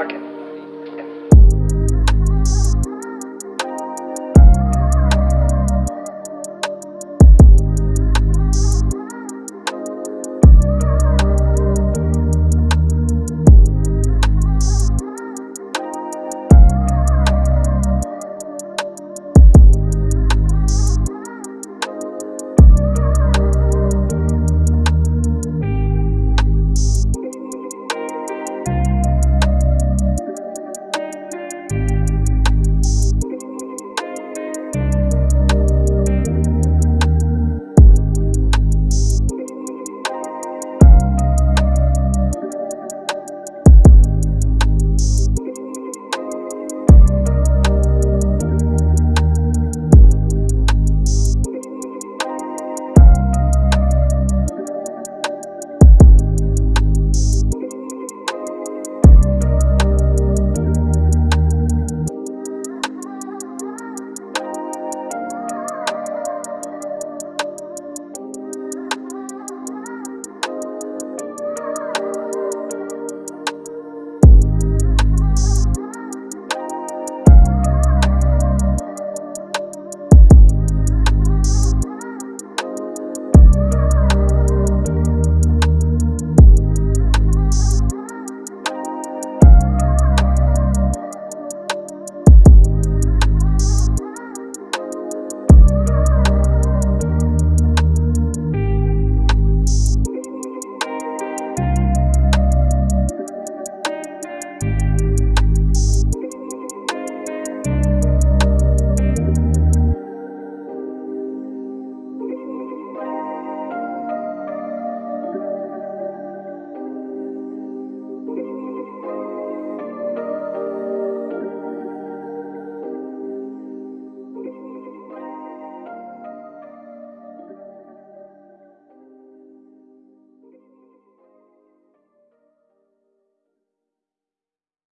market.